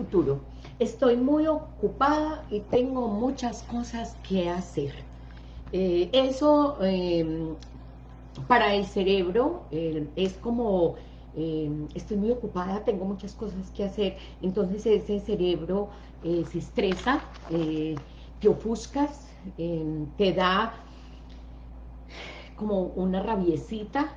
futuro. Estoy muy ocupada y tengo muchas cosas que hacer. Eh, eso em, para el cerebro eh, es como, em, estoy muy ocupada, tengo muchas cosas que hacer, entonces ese cerebro eh, se estresa, te ofuscas, em, te da como una rabiecita,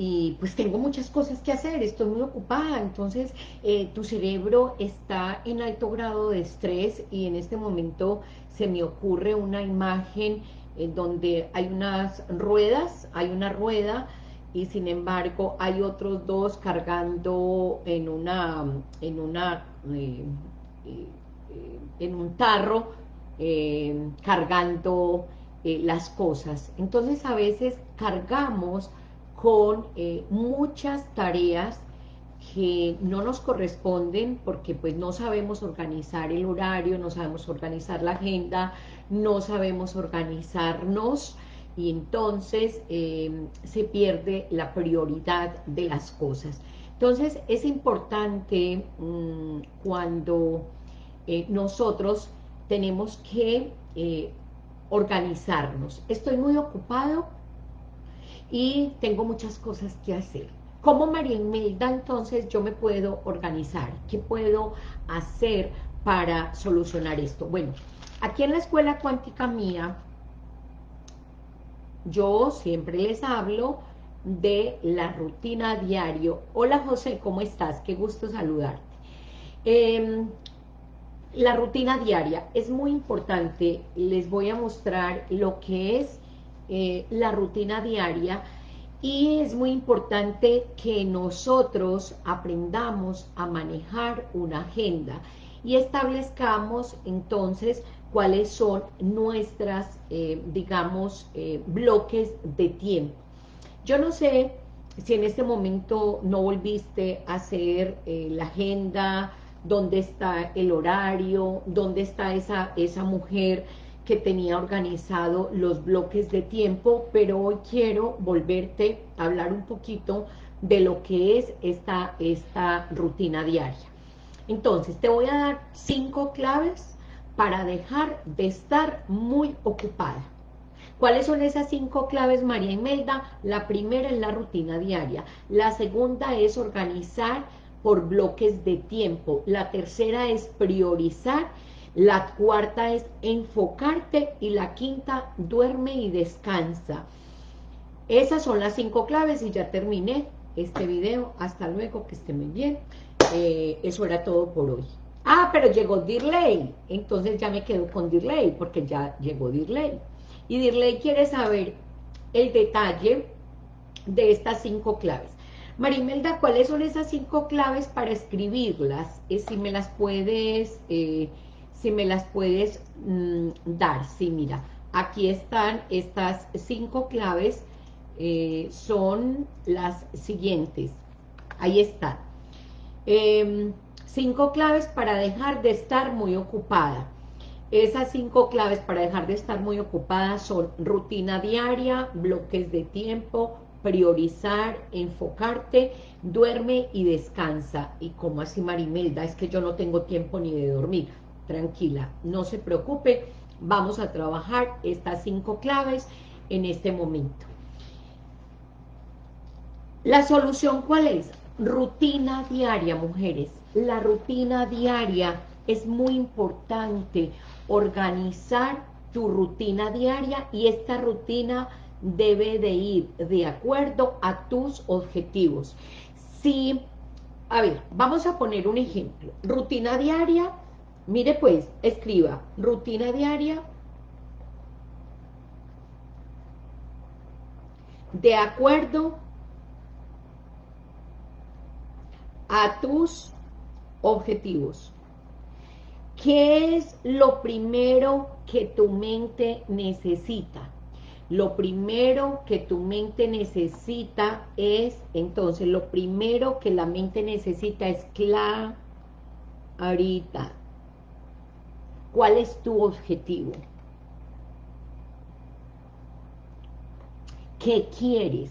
y pues tengo muchas cosas que hacer, estoy muy ocupada, entonces eh, tu cerebro está en alto grado de estrés y en este momento se me ocurre una imagen en donde hay unas ruedas, hay una rueda y sin embargo hay otros dos cargando en una, en una, eh, eh, en un tarro, cargando las cosas. Entonces a veces cargamos con eh, muchas tareas que no nos corresponden porque pues no sabemos organizar el horario, no sabemos organizar la agenda, no sabemos organizarnos y entonces em, se pierde la prioridad de las cosas. Entonces es importante mm, cuando eh, nosotros tenemos que eh, organizarnos. Estoy muy ocupado, y tengo muchas cosas que hacer. ¿Cómo María Imelda entonces yo me puedo organizar? ¿Qué puedo hacer para solucionar esto? Bueno, aquí en la escuela cuántica mía, yo siempre les hablo de la rutina diario. Hola José, ¿cómo estás? Qué gusto saludarte. Em, la rutina diaria es muy importante, les voy a mostrar lo que es eh, la rutina diaria y es muy importante que nosotros aprendamos a manejar una agenda y establezcamos entonces cuáles son nuestras, eh, digamos, eh, bloques de tiempo. Yo no sé si en este momento no volviste a hacer la agenda, dónde está el horario, dónde está esa, esa mujer que tenía organizado los bloques de tiempo, pero hoy quiero volverte a hablar un poquito de lo que es esta, esta rutina diaria. Entonces, te voy a dar cinco claves para dejar de estar muy ocupada. ¿Cuáles son esas cinco claves, María Imelda? La primera es la rutina diaria. La segunda es organizar por bloques de tiempo. La tercera es priorizar la cuarta es enfocarte y la quinta, duerme y descansa. Esas son las cinco claves y ya terminé este video. Hasta luego, que esté muy bien. Eh, eso era todo por hoy. Ah, pero llegó Dirley. Entonces ya me quedo con Dirley, porque ya llegó Dirley. Y Dirley quiere saber el detalle de estas cinco claves. Marimelda, ¿cuáles son esas cinco claves para escribirlas? Eh, si me las puedes... Eh, si me las puedes mm, dar. Sí, mira, aquí están estas cinco claves, eh, son las siguientes. Ahí están. Em, cinco claves para dejar de estar muy ocupada. Esas cinco claves para dejar de estar muy ocupada son rutina diaria, bloques de tiempo, priorizar, enfocarte, duerme y descansa. ¿Y como así Marimelda? Es que yo no tengo tiempo ni de dormir tranquila, no se preocupe, vamos a trabajar estas cinco claves en este momento. ¿La solución cuál es? Rutina diaria, mujeres. La rutina diaria es muy importante, organizar tu rutina diaria y esta rutina debe de ir de acuerdo a tus objetivos. Si, a ver, vamos a poner un ejemplo. Rutina diaria Mire pues, escriba, rutina diaria, de acuerdo a tus objetivos. ¿Qué es lo primero que tu mente necesita? Lo primero que tu mente necesita es, entonces, lo primero que la mente necesita es clarita, ¿Cuál es tu objetivo? ¿Qué quieres?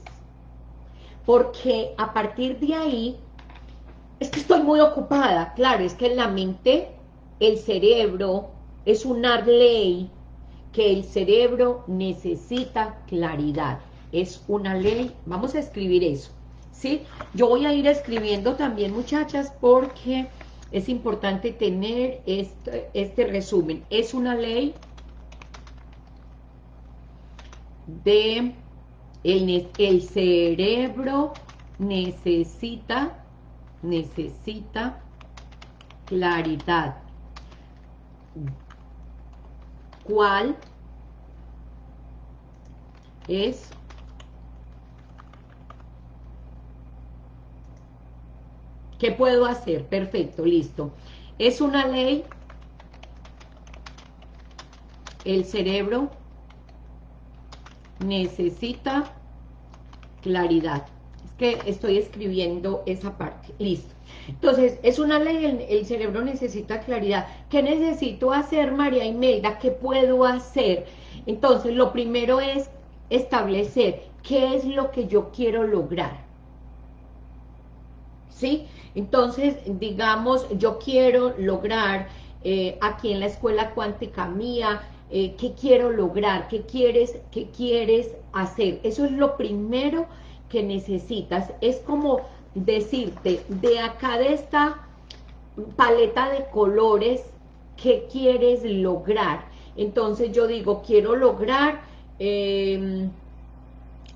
Porque a partir de ahí, es que estoy muy ocupada. Claro, es que en la mente, el cerebro es una ley que el cerebro necesita claridad. Es una ley, vamos a escribir eso, ¿sí? Yo voy a ir escribiendo también, muchachas, porque es importante tener este, este resumen. Es una ley de el, el cerebro necesita necesita claridad. ¿Cuál es ¿Qué puedo hacer? Perfecto, listo. Es una ley, el cerebro necesita claridad que estoy escribiendo esa parte. Listo. Entonces, es una ley, el, cerebro necesita claridad. ¿Qué necesito hacer, María Imelda? ¿Qué puedo hacer? Entonces, lo primero es establecer qué es lo que yo quiero lograr. ¿Sí? Entonces, digamos, yo quiero lograr eh, aquí en la escuela cuántica mía, eh, ¿qué quiero lograr? ¿Qué quieres, ¿Qué quieres hacer? Eso es lo primero que necesitas. Es como decirte, de acá de esta paleta de colores, ¿qué quieres lograr? Entonces yo digo, quiero lograr em,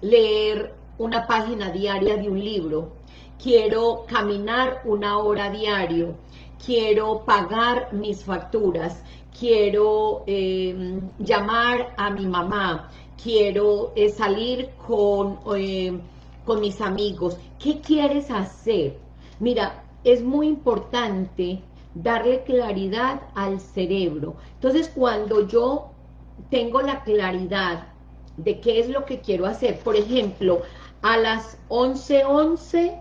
leer una página diaria de un libro, quiero caminar una hora diario, quiero pagar mis facturas, quiero em, llamar a mi mamá, quiero eh, salir con... Em, con mis amigos, ¿qué quieres hacer? Mira, es muy importante darle claridad al cerebro. Entonces, cuando yo tengo la claridad de qué es lo que quiero hacer, por ejemplo, a las 11.11, 11,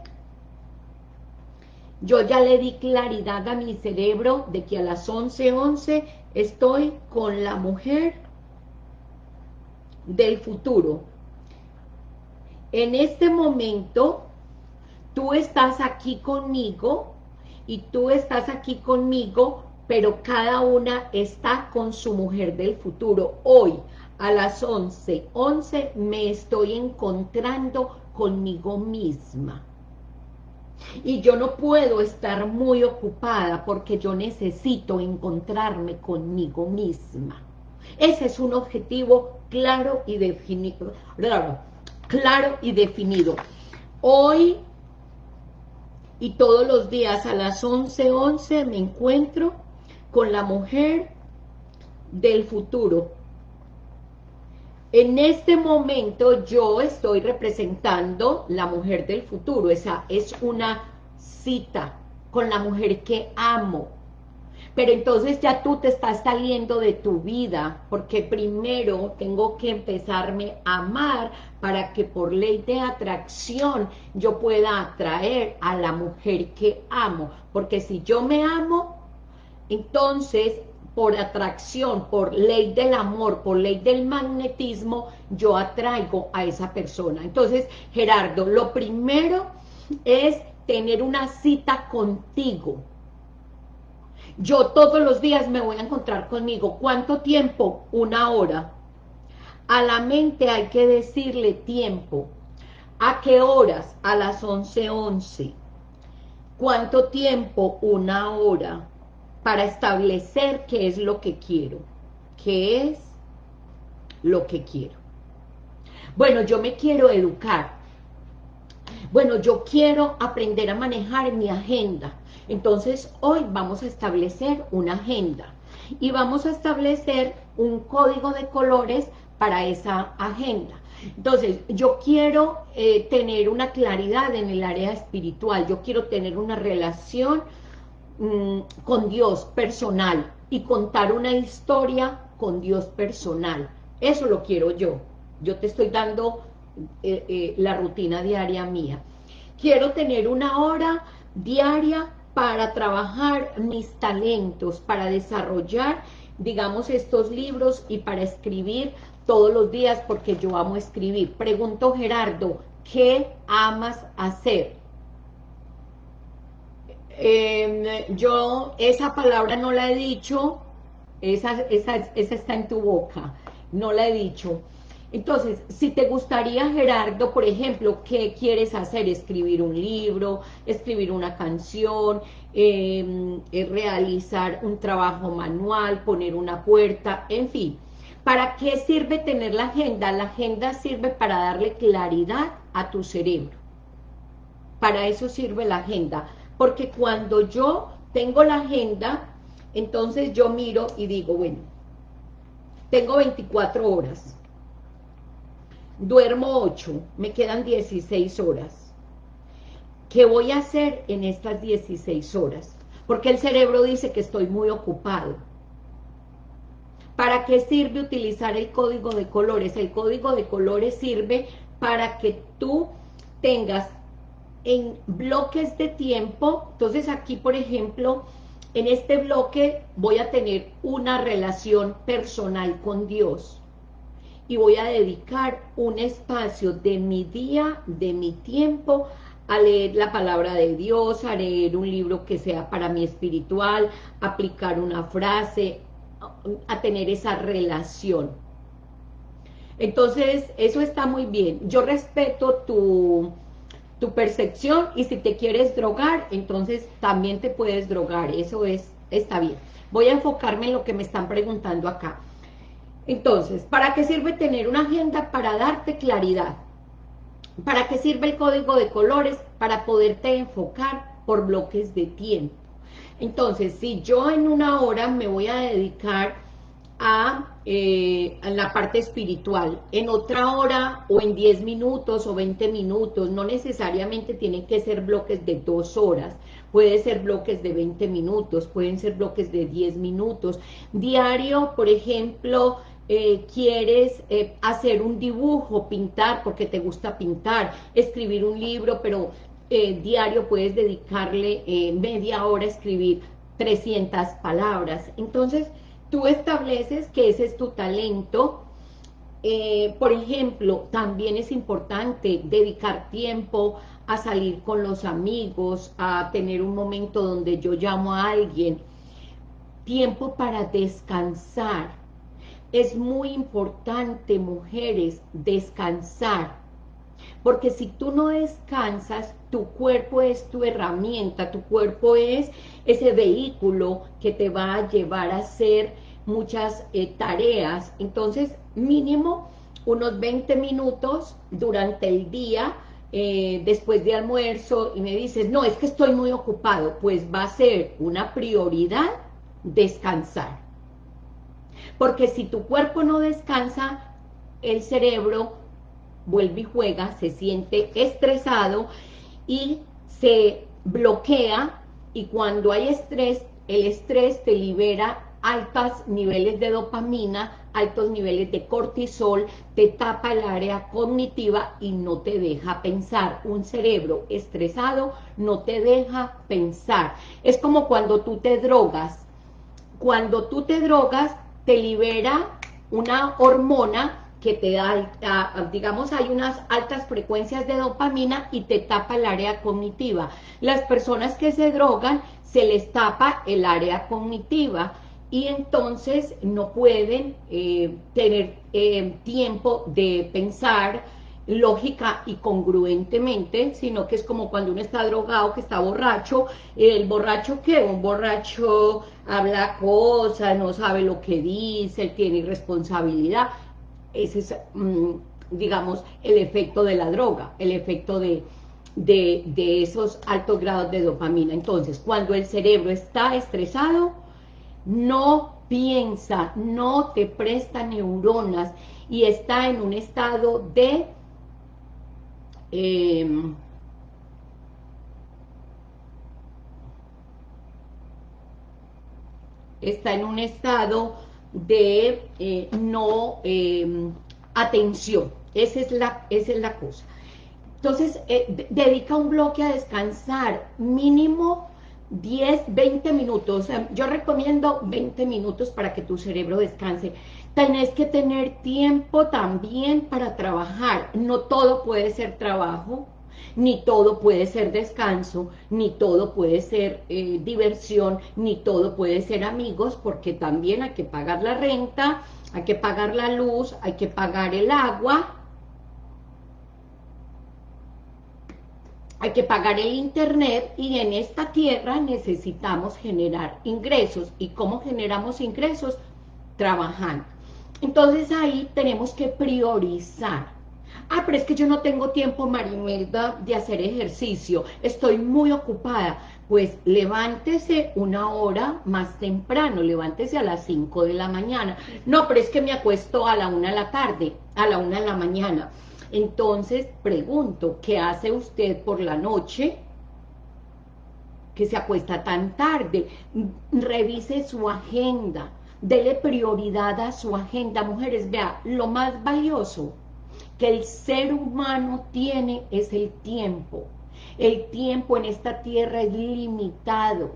yo ya le di claridad a mi cerebro de que a las 11.11 11 estoy con la mujer del futuro, en este momento, tú estás aquí conmigo y tú estás aquí conmigo, pero cada una está con su mujer del futuro. Hoy, a las 11, 11 me estoy encontrando conmigo misma. Y yo no puedo estar muy ocupada porque yo necesito encontrarme conmigo misma. Ese es un objetivo claro y definido claro y definido. Hoy y todos los días a las 11.11 11 me encuentro con la mujer del futuro. En este momento yo estoy representando la mujer del futuro, esa es una cita con la mujer que amo, pero entonces ya tú te estás saliendo de tu vida, porque primero tengo que empezarme a amar para que por ley de atracción yo pueda atraer a la mujer que amo, porque si yo me amo, entonces por atracción, por ley del amor, por ley del magnetismo, yo atraigo a esa persona. Entonces, Gerardo, lo primero es tener una cita contigo, yo todos los días me voy a encontrar conmigo. ¿Cuánto tiempo? Una hora. A la mente hay que decirle tiempo. ¿A qué horas? A las 11.11. 11. ¿Cuánto tiempo? Una hora. Para establecer qué es lo que quiero. ¿Qué es lo que quiero? Bueno, yo me quiero educar. Bueno, yo quiero aprender a manejar mi agenda. Entonces, hoy vamos a establecer una agenda y vamos a establecer un código de colores para esa agenda. Entonces, yo quiero eh, tener una claridad en el área espiritual, yo quiero tener una relación mm, con Dios personal y contar una historia con Dios personal. Eso lo quiero yo. Yo te estoy dando eh, eh, la rutina diaria mía. Quiero tener una hora diaria para trabajar mis talentos, para desarrollar, digamos, estos libros y para escribir todos los días porque yo amo escribir. Pregunto, Gerardo, ¿qué amas hacer? Em, yo esa palabra no la he dicho, esa, esa, esa está en tu boca, no la he dicho. Entonces, si te gustaría, Gerardo, por ejemplo, ¿qué quieres hacer? Escribir un libro, escribir una canción, em, eh, realizar un trabajo manual, poner una puerta, en fin. ¿Para qué sirve tener la agenda? La agenda sirve para darle claridad a tu cerebro. Para eso sirve la agenda. Porque cuando yo tengo la agenda, entonces yo miro y digo, bueno, tengo 24 horas duermo 8, me quedan 16 horas. ¿Qué voy a hacer en estas 16 horas? Porque el cerebro dice que estoy muy ocupado. ¿Para qué sirve utilizar el código de colores? El código de colores sirve para que tú tengas en bloques de tiempo, entonces aquí por ejemplo, en este bloque voy a tener una relación personal con Dios, y voy a dedicar un espacio de mi día, de mi tiempo, a leer la palabra de Dios, a leer un libro que sea para mí espiritual, aplicar una frase, a tener esa relación. Entonces, eso está muy bien. Yo respeto tu, tu percepción y si te quieres drogar, entonces también te puedes drogar. Eso es está bien. Voy a enfocarme en lo que me están preguntando acá. Entonces, ¿para qué sirve tener una agenda? Para darte claridad. ¿Para qué sirve el código de colores? Para poderte enfocar por bloques de tiempo. Entonces, si yo en una hora me voy a dedicar a, eh, a, la parte espiritual, en otra hora o en 10 minutos o 20 minutos, no necesariamente tienen que ser bloques de dos horas, puede ser bloques de 20 minutos, pueden ser bloques de 10 minutos. Diario, por ejemplo, eh, quieres eh, hacer un dibujo, pintar, porque te gusta pintar, escribir un libro, pero diario puedes dedicarle media hora a escribir 300 palabras. Entonces, tú estableces que ese es tu talento. por ejemplo, también es importante dedicar tiempo a salir con los amigos, a tener un momento donde yo llamo a alguien, tiempo para descansar, es muy importante, mujeres, descansar. Porque si tú no descansas, tu cuerpo es tu herramienta, tu cuerpo es ese vehículo que te va a llevar a hacer muchas eh, tareas. Entonces, mínimo unos 20 minutos durante el día, eh, después de almuerzo, y me dices, no, es que estoy muy ocupado, pues va a ser una prioridad descansar. Porque si tu cuerpo no descansa, el cerebro vuelve y juega, se siente estresado y se bloquea y cuando hay estrés, el estrés te libera altos niveles de dopamina, altos niveles de cortisol, te tapa el área cognitiva y no te deja pensar. Un cerebro estresado no te deja pensar. Es como cuando tú te drogas. Cuando tú te drogas, te libera una hormona que te da, digamos, hay unas altas frecuencias de dopamina y te tapa el área cognitiva. Las personas que se drogan, se les tapa el área cognitiva y entonces no pueden eh, tener eh, tiempo de pensar, lógica y congruentemente, sino que es como cuando uno está drogado, que está borracho, el borracho ¿qué? Un borracho habla cosas, no sabe lo que dice, tiene irresponsabilidad, ese es, mm, digamos, el efecto de la droga, el efecto de, de, esos altos grados de dopamina. Entonces, cuando el cerebro está estresado, no piensa, no te presta neuronas y está en un estado de Em, está en un estado de eh, no em, atención. Esa es, la, esa es la cosa. Entonces, eh, dedica un bloque a descansar, mínimo 10, 20 minutos. Yo recomiendo 20 minutos para que tu cerebro descanse. Tenés que tener tiempo también para trabajar. No todo puede ser trabajo. Ni todo puede ser descanso, ni todo puede ser eh, diversión, ni todo puede ser amigos, porque también hay que pagar la renta, hay que pagar la luz, hay que pagar el agua, hay que pagar el internet y en esta tierra necesitamos generar ingresos. ¿Y cómo generamos ingresos? Trabajando. Entonces ahí tenemos que priorizar. Ah, pero es que yo no tengo tiempo, Marimelda, de hacer ejercicio. Estoy muy ocupada. Pues levántese una hora más temprano, levántese a las 5 de la mañana. No, pero es que me acuesto a la 1 de la tarde, a la 1 de la mañana. Entonces, pregunto, ¿qué hace usted por la noche? que se acuesta tan tarde, revise su agenda, dele prioridad a su agenda, mujeres, vea, lo más valioso que el ser humano tiene es el tiempo, el tiempo en esta tierra es limitado,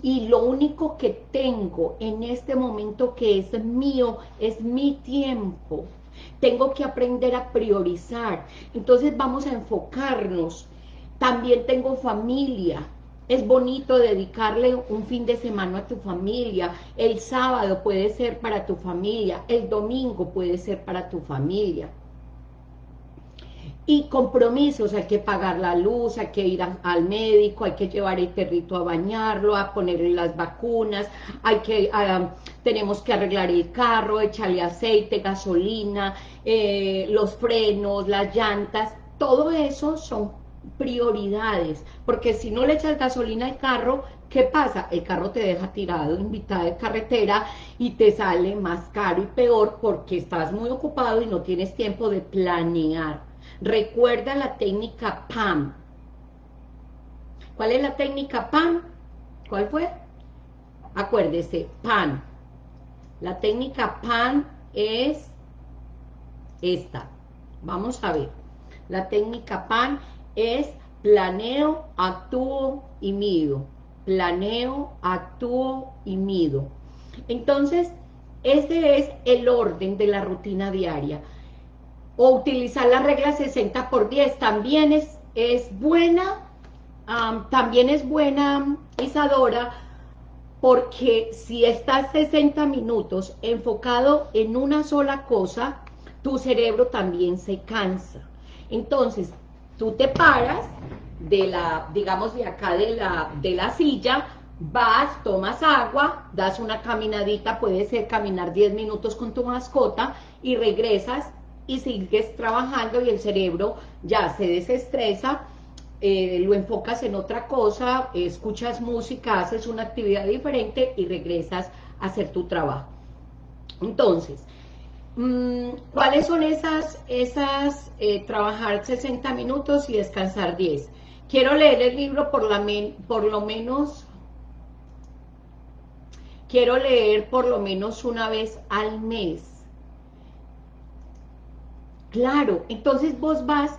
y lo único que tengo en este momento que es mío, es mi tiempo, tengo que aprender a priorizar, entonces vamos a enfocarnos, también tengo familia, es bonito dedicarle un fin de semana a tu familia, el sábado puede ser para tu familia, el domingo puede ser para tu familia. Y compromisos, hay que pagar la luz, hay que ir al médico, hay que llevar el perrito a bañarlo, a ponerle las vacunas, hay que, ah, tenemos que arreglar el carro, echarle aceite, gasolina, eh, los frenos, las llantas, todo eso son prioridades, porque si no le echas gasolina al carro, ¿qué pasa? El carro te deja tirado en de carretera y te sale más caro y peor porque estás muy ocupado y no tienes tiempo de planear. Recuerda la técnica PAM. ¿Cuál es la técnica PAM? ¿Cuál fue? Acuérdese, PAM. La técnica PAM es esta. Vamos a ver. La técnica PAM es planeo, actúo y mido. Planeo, actúo y mido. Entonces, ese es el orden de la rutina diaria. O utilizar la regla 60 por 10 también es, es buena, también es buena, Isadora, porque si estás 60 minutos enfocado en una sola cosa, tu cerebro también se cansa. Entonces, Tú te paras de la, digamos, de acá de la, de la silla, vas, tomas agua, das una caminadita, puede ser caminar 10 minutos con tu mascota y regresas y sigues trabajando y el cerebro ya se desestresa, eh, lo enfocas en otra cosa, escuchas música, haces una actividad diferente y regresas a hacer tu trabajo. Entonces, ¿Cuáles son esas, esas eh, trabajar 60 minutos y descansar 10? Quiero leer el libro por, la por lo menos, quiero leer por lo menos una vez al mes. Claro, entonces vos vas,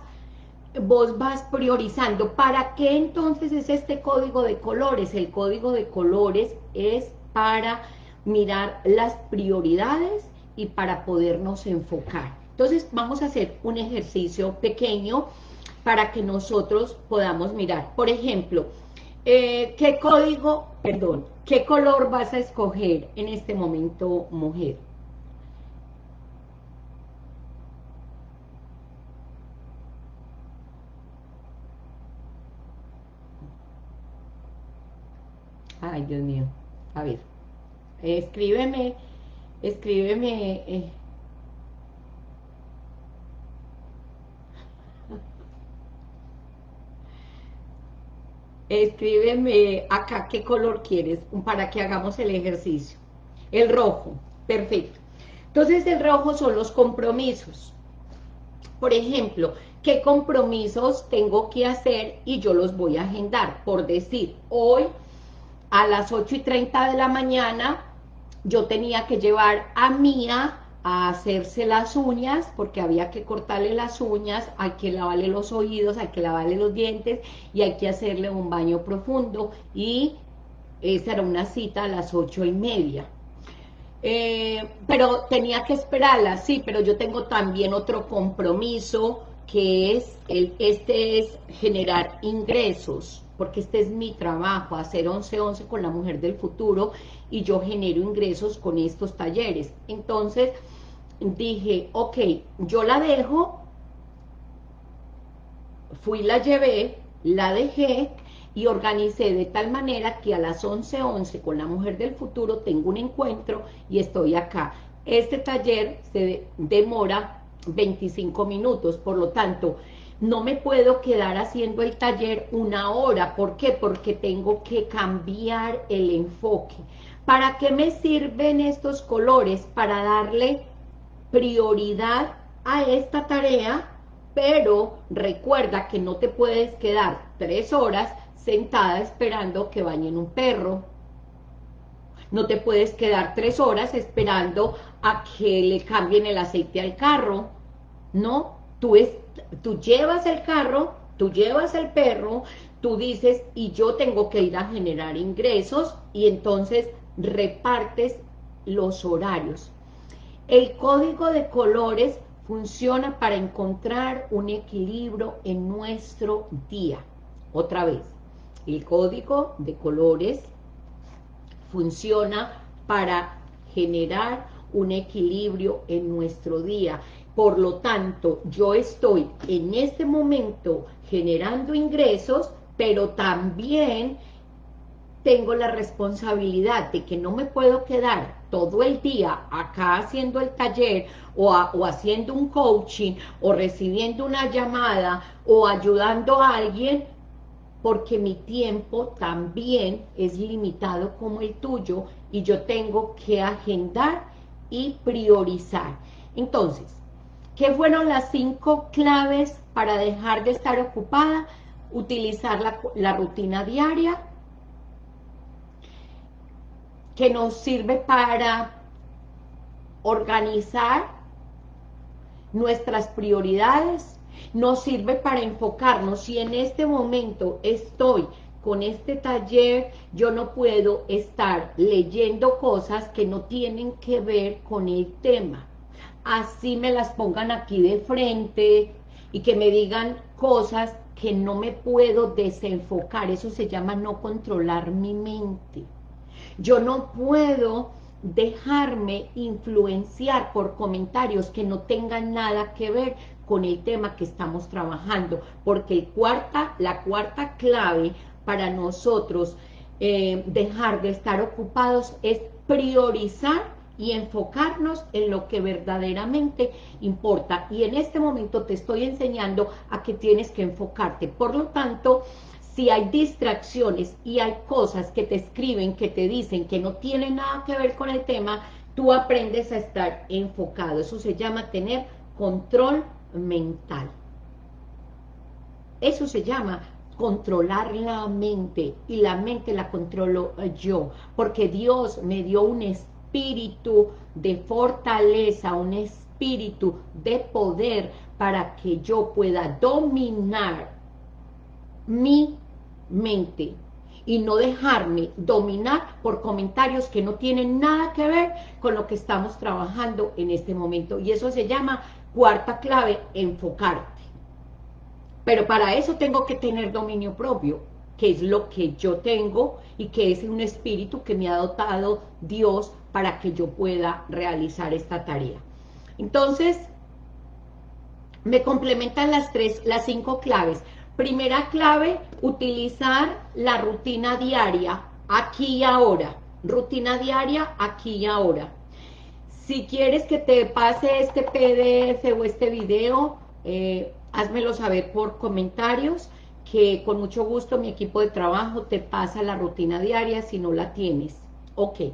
vos vas priorizando. ¿Para qué entonces es este código de colores? El código de colores es para mirar las prioridades y para podernos enfocar. Entonces vamos a hacer un ejercicio pequeño para que nosotros podamos mirar. Por ejemplo, eh, ¿qué código, perdón, qué color vas a escoger en este momento, mujer? Ay, Dios mío. A ver, escríbeme escríbeme... Eh. Escríbeme acá qué color quieres para que hagamos el ejercicio. El rojo, perfecto. Entonces el rojo son los compromisos. Por ejemplo, ¿qué compromisos tengo que hacer y yo los voy a agendar? Por decir, hoy a las 8 y 30 de la mañana yo tenía que llevar a Mía a hacerse las uñas, porque había que cortarle las uñas, hay que lavarle los oídos, hay que lavarle los dientes, y hay que hacerle un baño profundo, y esa era una cita a las ocho y media. Eh, pero tenía que esperarla, sí, pero yo tengo también otro compromiso que es, el, este es generar ingresos, porque este es mi trabajo, hacer 11-11 con la mujer del futuro, y yo genero ingresos con estos talleres. Entonces, dije, ok, yo la dejo, fui, la llevé, la dejé, y organicé de tal manera que a las 11.11 11 con la mujer del futuro tengo un encuentro y estoy acá. Este taller se demora 25 minutos, por lo tanto, no me puedo quedar haciendo el taller una hora. ¿Por qué? Porque tengo que cambiar el enfoque. ¿Para qué me sirven estos colores? Para darle prioridad a esta tarea, pero recuerda que no te puedes quedar tres horas sentada esperando que bañen un perro. No te puedes quedar tres horas esperando a que le cambien el aceite al carro. No, tú, es, tú llevas el carro, tú llevas el perro, tú dices, y yo tengo que ir a generar ingresos, y entonces repartes los horarios. El código de colores funciona para encontrar un equilibrio en nuestro día. Otra vez, el código de colores funciona para generar un equilibrio en nuestro día. Por lo tanto, yo estoy en este momento generando ingresos, pero también tengo la responsabilidad de que no me puedo quedar todo el día acá haciendo el taller o, haciendo un coaching o recibiendo una llamada o ayudando a alguien porque mi tiempo también es limitado como el tuyo y yo tengo que agendar y priorizar. Entonces, ¿qué fueron las cinco claves para dejar de estar ocupada? Utilizar la rutina diaria, que nos sirve para organizar nuestras prioridades, nos sirve para enfocarnos. Si en este momento estoy con este taller, yo no puedo estar leyendo cosas que no tienen que ver con el tema. Así me las pongan aquí de frente y que me digan cosas que no me puedo desenfocar. Eso se llama no controlar mi mente. Yo no puedo dejarme influenciar por comentarios que no tengan nada que ver con el tema que estamos trabajando, porque el cuarta, la cuarta clave para nosotros eh, dejar de estar ocupados es priorizar y enfocarnos en lo que verdaderamente importa. Y en este momento te estoy enseñando a que tienes que enfocarte. Por lo tanto, si hay distracciones y hay cosas que te escriben, que te dicen que no tienen nada que ver con el tema, tú aprendes a estar enfocado. Eso se llama tener control mental. Eso se llama controlar la mente y la mente la controlo yo, porque Dios me dio un espíritu de fortaleza, un espíritu de poder para que yo pueda dominar mi mente y no dejarme dominar por comentarios que no tienen nada que ver con lo que estamos trabajando en este momento. Y eso se llama Cuarta clave, enfocarte. Pero para eso tengo que tener dominio propio, que es lo que yo tengo y que es un espíritu que me ha dotado Dios para que yo pueda realizar esta tarea. Entonces, me complementan las tres, las cinco claves. Primera clave, utilizar la rutina diaria, aquí y ahora. Rutina diaria, aquí y ahora. Si quieres que te pase este PDF o este video, eh, házmelo saber por comentarios, que con mucho gusto mi equipo de trabajo te pasa la rutina diaria si no la tienes. Ok.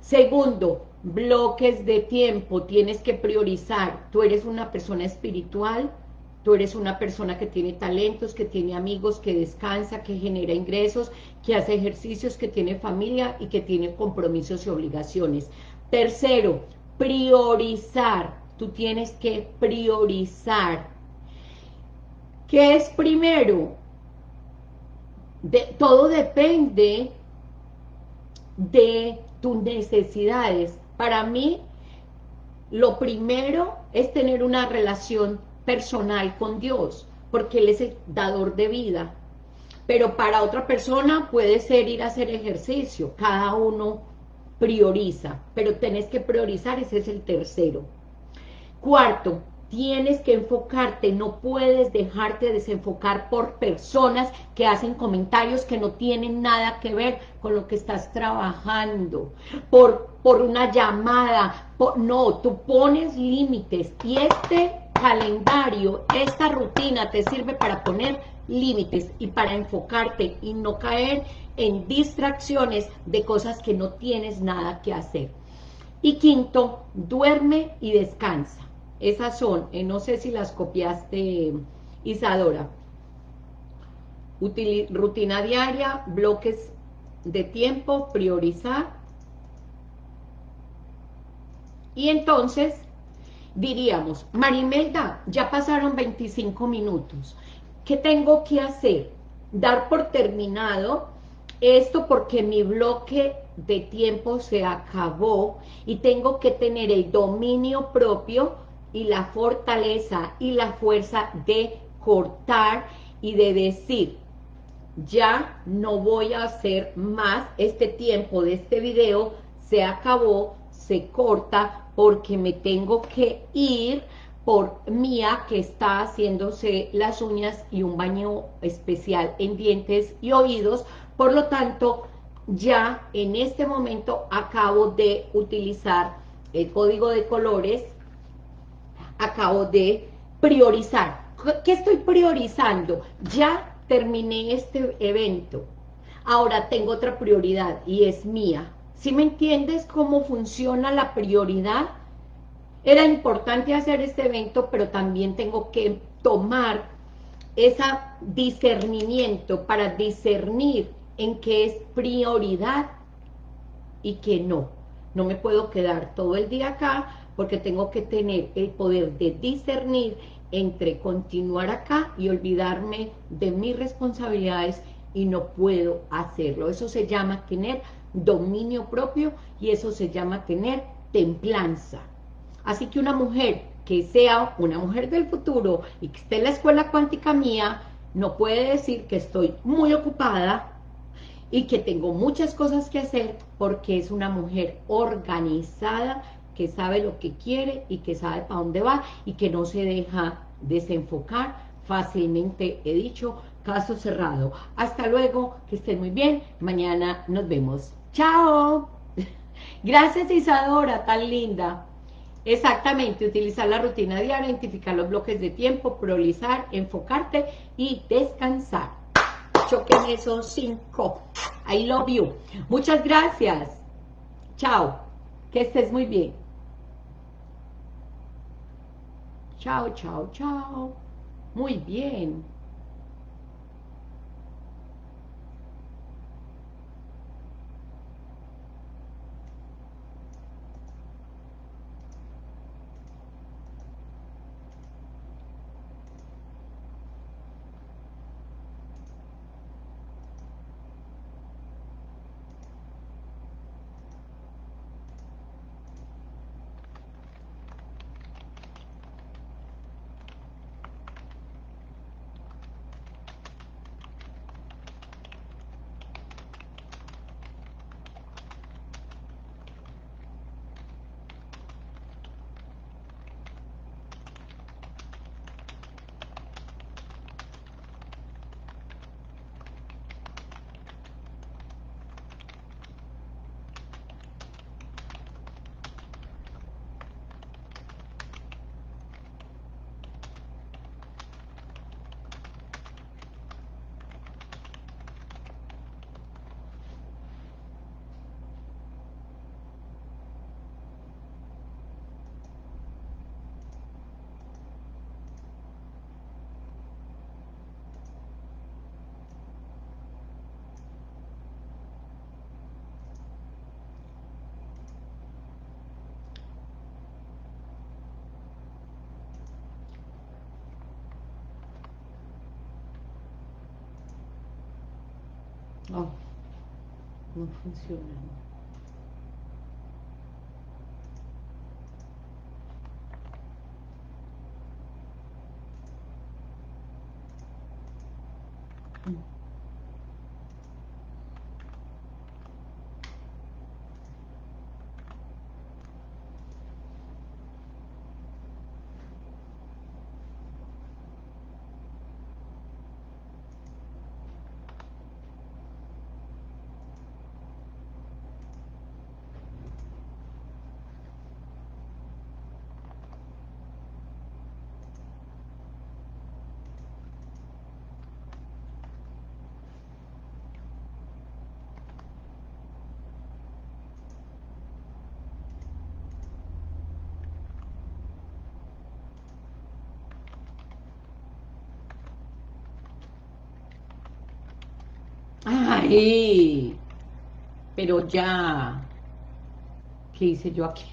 Segundo, bloques de tiempo, tienes que priorizar. Tú eres una persona espiritual, tú eres una persona que tiene talentos, que tiene amigos, que descansa, que genera ingresos, que hace ejercicios, que tiene familia y que tiene compromisos y obligaciones. Tercero, priorizar. Tú tienes que priorizar. ¿Qué es primero? Todo depende de tus necesidades. Para mí, lo primero es tener una relación personal con Dios, porque Él es el dador de vida. Pero para otra persona puede ser ir a hacer ejercicio, cada uno prioriza, pero tenés que priorizar, ese es el tercero. Cuarto, tienes que enfocarte, no puedes dejarte desenfocar por personas que hacen comentarios que no tienen nada que ver con lo que estás trabajando, por, por una llamada, no, tú pones límites y este calendario, esta rutina te sirve para poner límites y para enfocarte y no caer en distracciones de cosas que no tienes nada que hacer. Y quinto, duerme y descansa. Esas son, eh, no sé si las copiaste, Isadora. rutina diaria, bloques de tiempo, priorizar. Y entonces, diríamos, Marimelda, ya pasaron 25 minutos. ¿Qué tengo que hacer? Dar por terminado esto porque mi bloque de tiempo se acabó y tengo que tener el dominio propio y la fortaleza y la fuerza de cortar y de decir, ya no voy a hacer más, este tiempo de este video se acabó, se corta porque me tengo que ir por Mía que está haciéndose las uñas y un baño especial en dientes y oídos, por lo tanto ya en este momento acabo de utilizar el código de colores acabo de priorizar. ¿Qué estoy priorizando? Ya terminé este evento. Ahora tengo otra prioridad y es mía. ¿Sí me entiendes cómo funciona la prioridad? Era importante hacer este evento, pero también tengo que tomar ese discernimiento para discernir en qué es prioridad y qué no. No me puedo quedar todo el día acá porque tengo que tener el poder de discernir entre continuar acá y olvidarme de mis responsabilidades y no puedo hacerlo. Eso se llama tener dominio propio y eso se llama tener templanza. Así que una mujer que sea una mujer del futuro y que esté en la escuela cuántica mía, no puede decir que estoy muy ocupada y que tengo muchas cosas que hacer porque es una mujer organizada que sabe lo que quiere y que sabe para dónde va y que no se deja desenfocar fácilmente, he dicho, caso cerrado. Hasta luego, que estén muy bien, mañana nos vemos. ¡Chao! Gracias Isadora, tan linda. Exactamente, utilizar la rutina diaria, identificar los bloques de tiempo, priorizar, enfocarte y descansar. Choquen esos cinco. I love you. Muchas gracias. Chao. Que estés muy bien. Chao, chao, chao. Muy bien. Oh, non funziona. Mm. Ay, pero ya, ¿qué hice yo aquí?